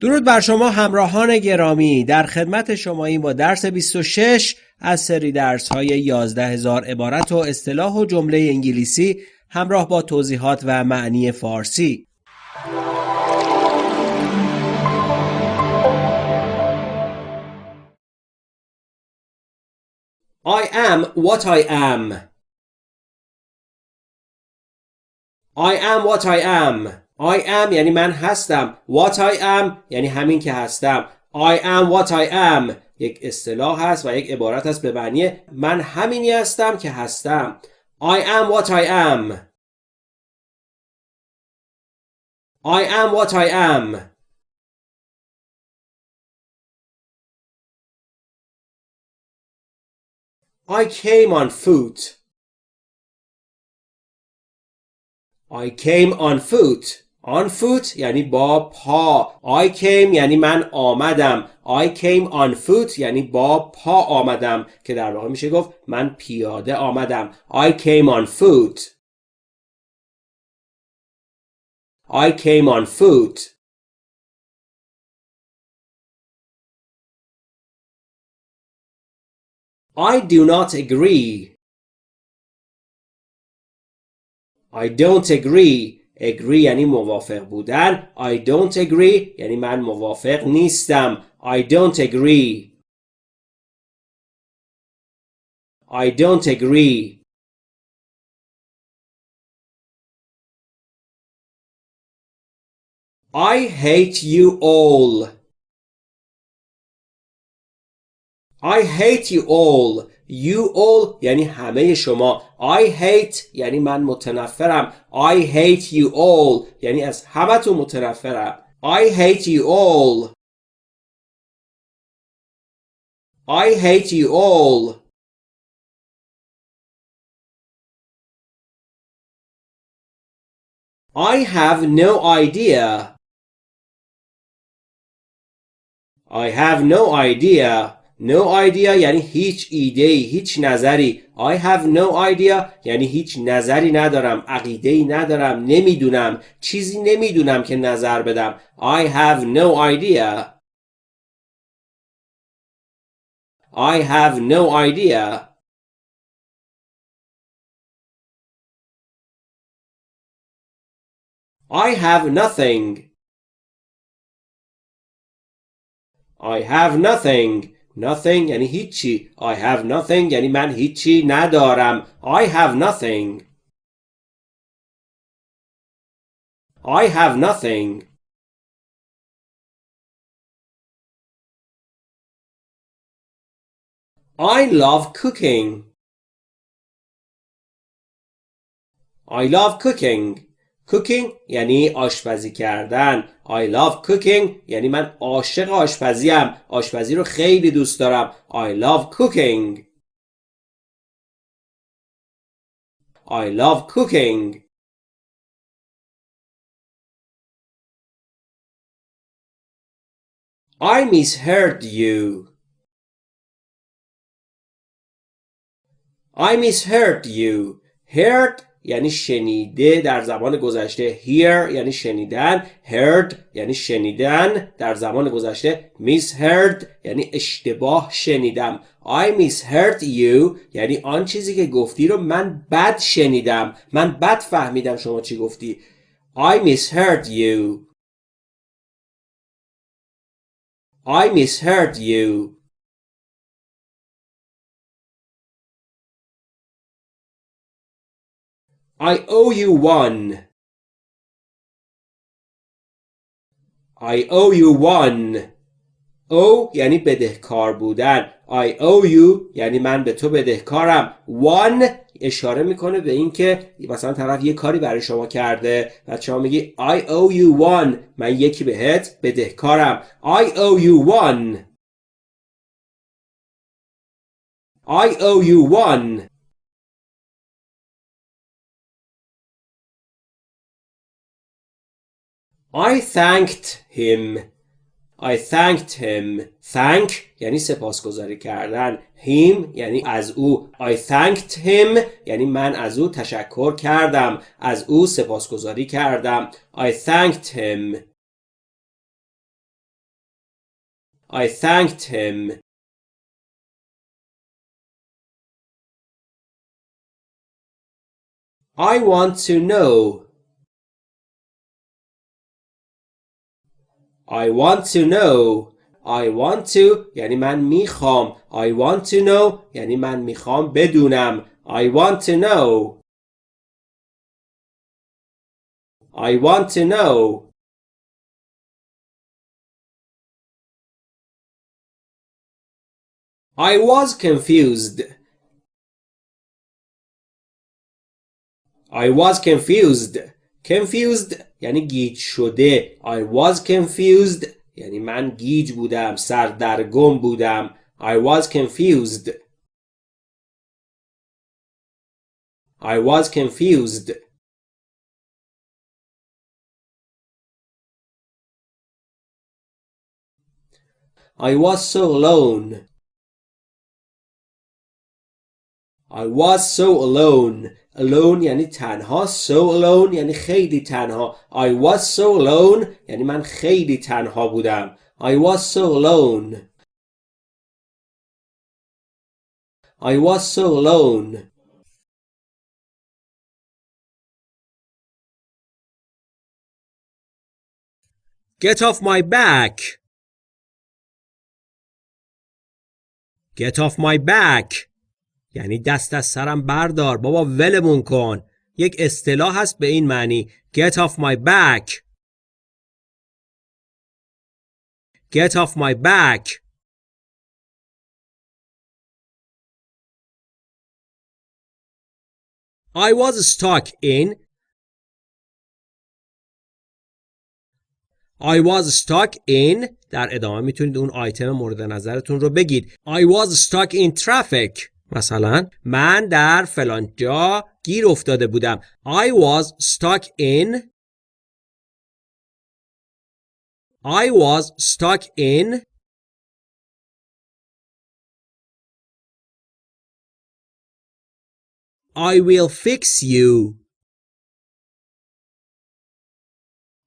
درود بر شما همراهان گرامی. در خدمت شما این با درس 26 از سری درس های 11 هزار عبارت و اصطلاح و جمله انگلیسی همراه با توضیحات و معنی فارسی. I am what I am. I am what I am. I am یعنی من هستم. What I am یعنی همین که هستم. I am what I am. یک اصطلاح هست و یک عبارت است به معنی من همینی هستم که هستم. I am what I am. I am what I am. I came on foot. I came on foot. On foot یعنی با پا I came یعنی من آمدم I came on foot یعنی با پا آمدم که در واقع میشه گفت من پیاده آمدم I came on foot I came on foot I do not agree I don't agree agree یعنی موافق بودن I don't agree یعنی من موافق نیستم I don't agree I don't agree I hate you all I hate you all You all یعنی همه شما I hate یعنی من متنفرم I hate you all یعنی از همتون متنفرم I hate you all I hate you all I have no idea I have no idea No idea یعنی هیچ ایده هیچ نظری. I have no idea یعنی هیچ نظری ندارم عقیده ندارم نمی‌دونم. چیزی نمی‌دونم که نظر بدم. I have no idea. I have no idea. I have nothing. I have nothing. Nothing یعنی هیچی. I have nothing یعنی من هیچی ندارم. I have nothing. I have nothing. I love cooking. I love cooking. Cooking یعنی آشپزی کردن I love cooking یعنی من عاشق آشپزیم آشپزی رو خیلی دوست دارم I love cooking I love cooking I misheard you I misheard you heard یعنی شنیده در زمان گذشته. Hear یعنی شنیدن. Heard یعنی شنیدن. در زمان گذشته misheard یعنی اشتباه شنیدم. I misheard you یعنی آن چیزی که گفتی رو من بد شنیدم. من بد فهمیدم شما چی گفتی. I misheard you. I misheard you. I owe you one. I owe you one. O یعنی بدهکار بودن. I owe you یعنی من به تو بدهکارم. One اشاره می‌کنه به اینکه مثلا طرف یه کاری برای شما کرده و شما میگی I owe you one من یکی بهت بدهکارم. I owe you one. I owe you one. I thanked him I thanked him thank یعنی سپاسگزاری کردن him یعنی از او I thanked him یعنی من از او تشکر کردم از او سپاسگزاری کردم I thanked him I thanked him. I want to know. I want to know. I want to یعنی من میخوام. I want to know یعنی من میخوام بدونم. I want to know. I want to know. I was confused. I was confused. Confused یعنی گیج شده. I was confused یعنی من گیج بودم. سردرگم بودم. I was confused. I was confused. I was so alone. I was so alone. Alone یعنی تنها. So alone یعنی خیلی تنها. I was so alone یعنی من خیلی تنها بودم. I was so alone. I was so alone. Get off my back. Get off my back. یعنی دست از سرم بردار. بابا ولمون کن. یک اصطلاح هست به این معنی. Get off my back. Get off my back. I was stuck in. I was stuck in. در ادامه می‌تونید اون آیتم مورد نظرتون رو بگید. I was stuck in traffic. مثلا من در فلان جا گیر افتاده بودم. I was stuck in. I was stuck in. I will fix you.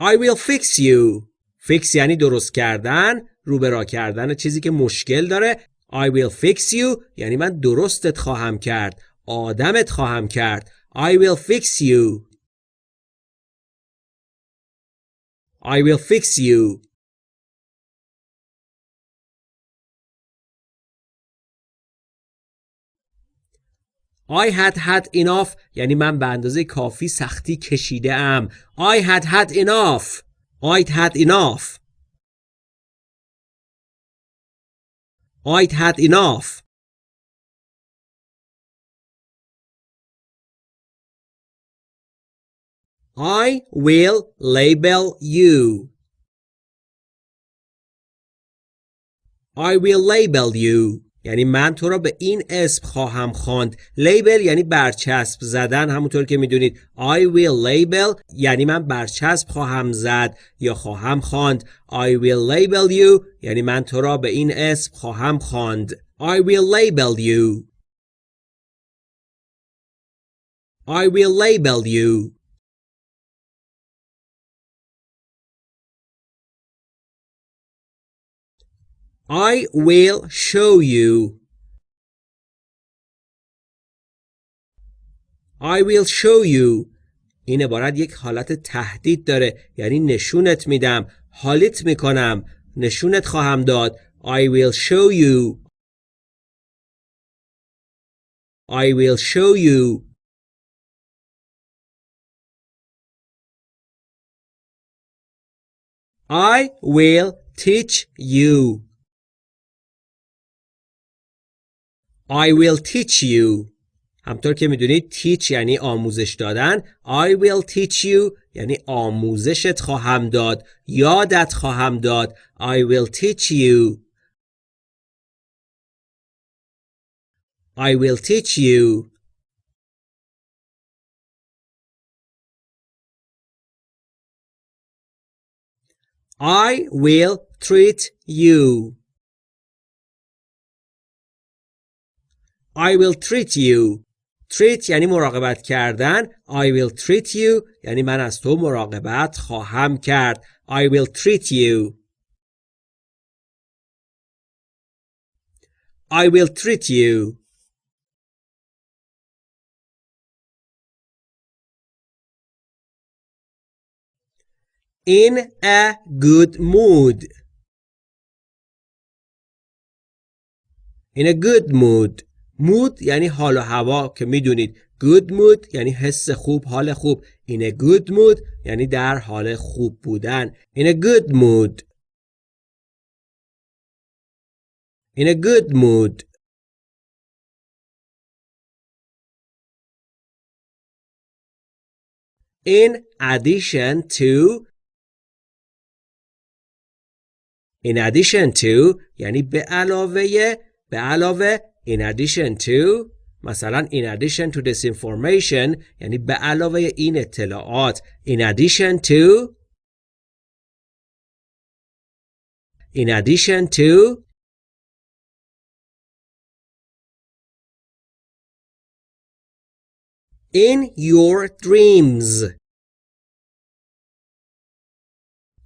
I will fix you. Fix یعنی درست کردن روبرا کردن چیزی که مشکل داره. I will fix you یعنی من درستت خواهم کرد آدمت خواهم کرد I will fix you I will fix you I had had enough یعنی من به اندازه کافی سختی کشیده ام I had had enough I'd had enough I'd had enough. I will label you. I will label you. یعنی من تو را به این اسم خواهم خواند. لیبل یعنی برچسب زدن همونطور که می‌دونید. I will label یعنی من برچسب خواهم زد یا خواهم خواند. I will label you یعنی من تو را به این اسم خواهم خواند. I will label you. I will label you. I will show you. I will show you. این عبارت یک حالت تهدید داره یعنی نشونت میدم حالیت می‌کنم نشونت خواهم داد I will show you I will show you I will teach you I will teach you همطور که می‌دونید teach یعنی آموزش دادن I will teach you یعنی آموزشت خواهم داد یادت خواهم داد I will teach you I will teach you I will treat you I will treat you treat یعنی مراقبت کردن I will treat you یعنی من از تو مراقبت خواهم کرد I will treat you I will treat you. In a good mood. In a good mood. Mood یعنی حال و هوا که می‌دونید. Good mood یعنی حس خوب حال خوب. A good mood یعنی در حال خوب بودن. A good mood. In a good mood. In addition to in addition to یعنی به علاوه به علاوه in addition to مثلا in addition to this information یعنی به علاوه این اطلاعات in addition to in addition to in your dreams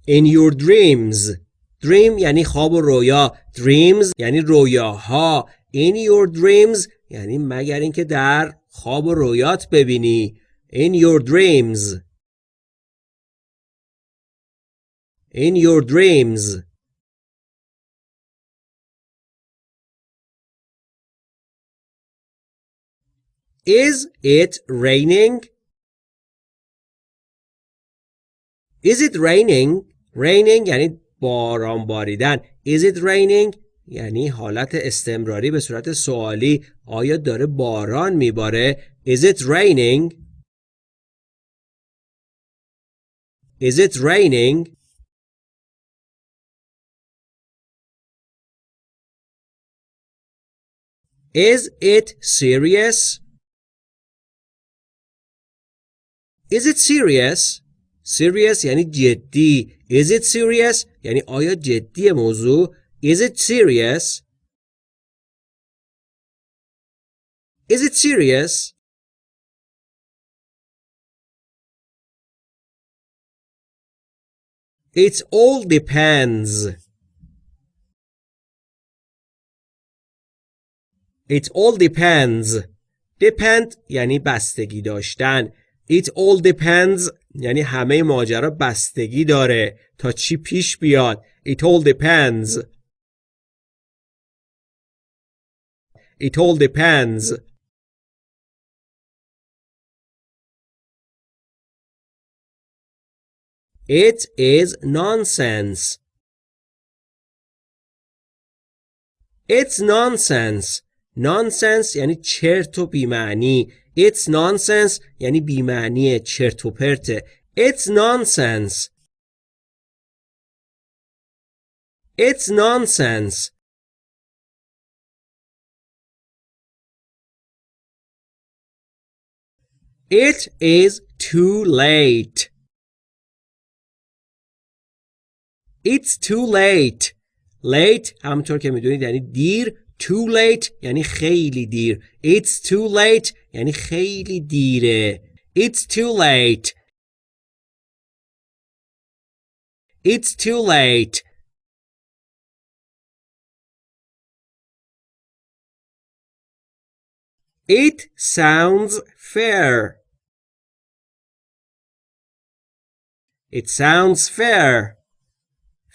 in your dreams dream یعنی خواب و رویا dreams یعنی رویاها in your dreams یعنی مگر اینکه در خواب و رویات ببینی in your dreams in your dreams Is it raining? Is it raining? Raining یعنی باران باریدن. Is it raining? یعنی حالت استمراری به صورت سوالی آیا داره باران میباره Is it raining? Is it raining? Is it serious? Is it serious? Serious یعنی جدی. Is it serious؟ یعنی آیا جدی موضوع؟ Is it serious? Is it serious? It all depends. It all depends. Depend یعنی بستگی داشتن. It all depends یعنی همه ماجرا بستگی داره تا چی پیش بیاد. It all depends. It all depends. It is nonsense. It's nonsense. Nonsense یعنی چرت و بیمعنی. It's nonsense یعنی بیمعنی چرت و پرته. It's nonsense. It's nonsense. It is too late. It's too late. Late همونطور که میدونید یعنی دیر. Too late یعنی خیلی دیر. It's too late یعنی خیلی دیره. It's too late. It's too late. It sounds fair. It sounds fair.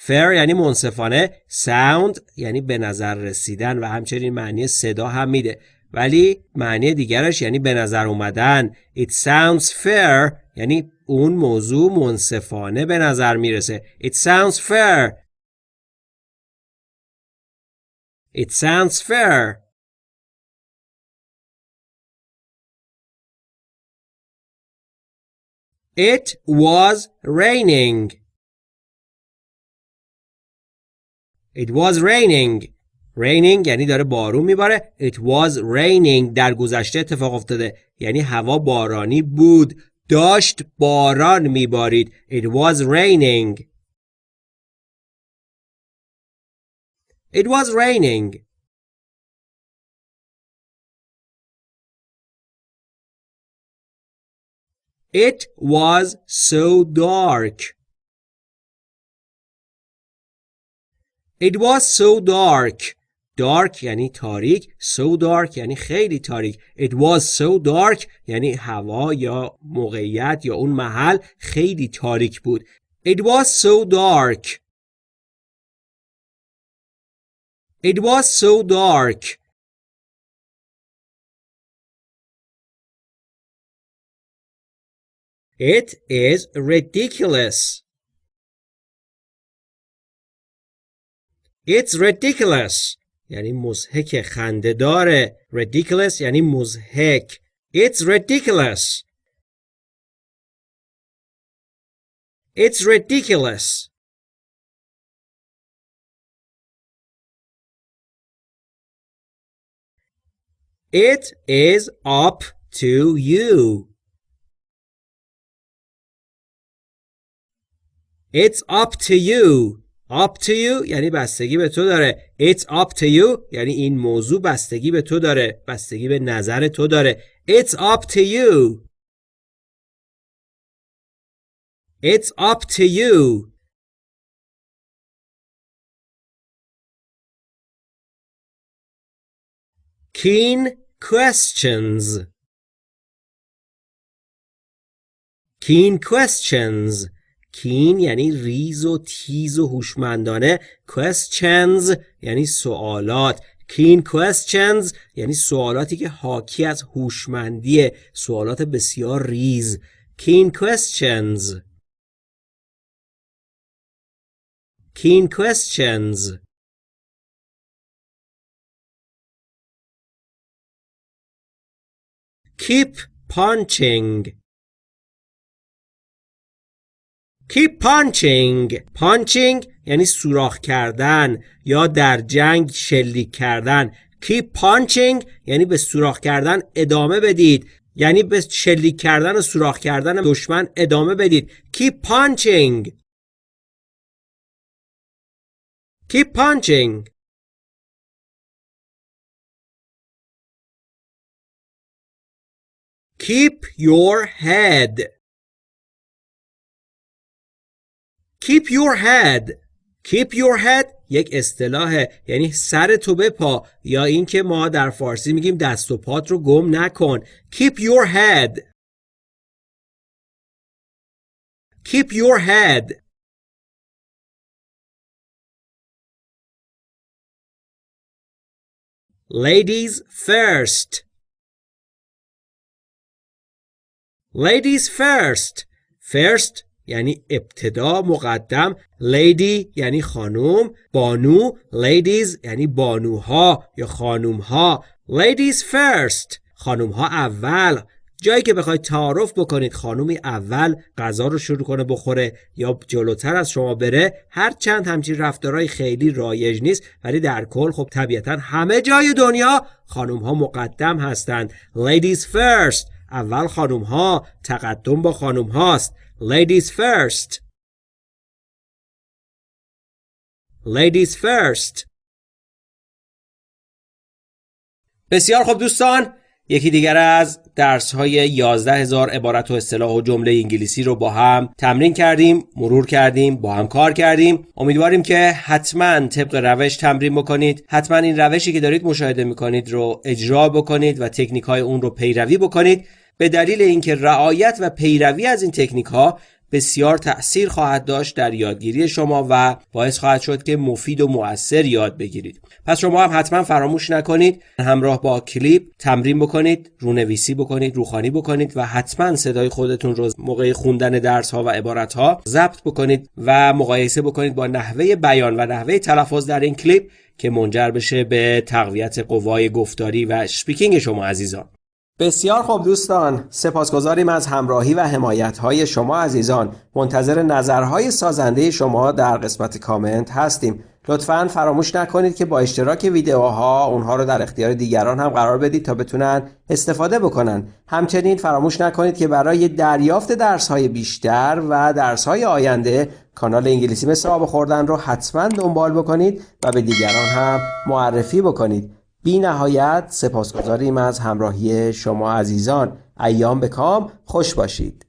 fair یعنی منصفانه. Sound یعنی به نظر رسیدن و همچنین معنی صدا هم میده. ولی معنی دیگرش یعنی به نظر اومدن. It sounds fair یعنی اون موضوع منصفانه به نظر می‌رسه. It sounds fair. It sounds fair. It was raining. It was raining. Raining یعنی داره بارون میباره. It was raining در گذشته اتفاق افتاده. یعنی هوا بارانی بود. داشت باران میبارید. It was raining. It was raining. It was so dark. It was so dark. dark یعنی تاریک so dark یعنی خیلی تاریک it was so dark یعنی هوا یا موقعیت یا اون محل خیلی تاریک بود it was so dark it was so dark It is ridiculous. It's ridiculous یعنی مزهک خنده داره ridiculous یعنی مزهک It's ridiculous It's ridiculous It is up to you It's up to you up to you یعنی بستگی به تو داره It's up to you یعنی این موضوع بستگی به تو داره بستگی به نظر تو داره It's up to you It's up to you Keen questions Keen questions کین یعنی ریز و تیز و هوشمندانه questions یعنی سوالات. کین questions یعنی سوالاتی که حاکی از هوشمندی سوالات بسیار ریز. Keen questions. Keen questions. Keep punching. Keep punching? Punching یعنی سوراخ کردن یا در جنگ شلیک کردن. Keep punching یعنی به سوراخ کردن ادامه بدید. یعنی به شلیک کردن و سوراخ کردن دشمن ادامه بدید. Keep punching? Keep punching? Keep your head. Keep your head Keep your head یک اصطلاحه یعنی سر تو بپا یا اینکه ما در فارسی میگیم دست و پات رو گم نکن Keep your head Keep your head Ladies first Ladies first First یعنی ابتدا مقدم lady یعنی خانوم بانو ladies یعنی بانوها یا خانومها ladies first خانومها اول. جایی که بخواید تعارف بکنید خانومی اول غذا رو شروع کنه بخوره یا جلوتر از شما بره هر چند همچین رفتارهای خیلی رایج نیست ولی در کل خب طبیعتا همه جای دنیا خانوم ها مقدم هستند. ladies first اول خانوم ها تقدم با خانوم هاست Ladies first. Ladies first. بسیار خوب دوستان یکی دیگر از درس های 11 هزار عبارت و اصطلاح و جمله انگلیسی رو با هم تمرین کردیم مرور کردیم با هم کار کردیم امیدواریم که حتما طبق روش تمرین بکنید حتما این روشی که دارید مشاهده می‌کنید رو اجرا بکنید و تکنیک های اون رو پیروی بکنید به دلیل اینکه رعایت و پیروی از این تکنیک ها بسیار تأثیر خواهد داشت در یادگیری شما و باعث خواهد شد که مفید و مؤثر یاد بگیرید. پس شما هم حتما فراموش نکنید همراه با کلیپ تمرین بکنید رونویسی بکنید روخوانی بکنید و حتما صدای خودتون رو موقع خوندن درس ها و عبارت ها ضبط بکنید و مقایسه بکنید با نحوه بیان و نحوه تلفظ در این کلیپ که منجر بشه به تقویت قوای گفتاری و speaking شما عزیزان. بسیار خوب دوستان سپاسگزاریم از همراهی و حمایت های شما عزیزان. منتظر نظرهای سازنده شما در قسمت کامنت هستیم. لطفا فراموش نکنید که با اشتراک ویدیوها اونها رو در اختیار دیگران هم قرار بدید تا بتونن استفاده بکنن. همچنین فراموش نکنید که برای دریافت درس های بیشتر و درس های آینده کانال انگلیسی مثل آب خوردن رو حتما دنبال بکنید و به دیگران هم معرفی بکنید. بی نهایت سپاسگزاریم از همراهی شما عزیزان. ایام به کام. خوش باشید.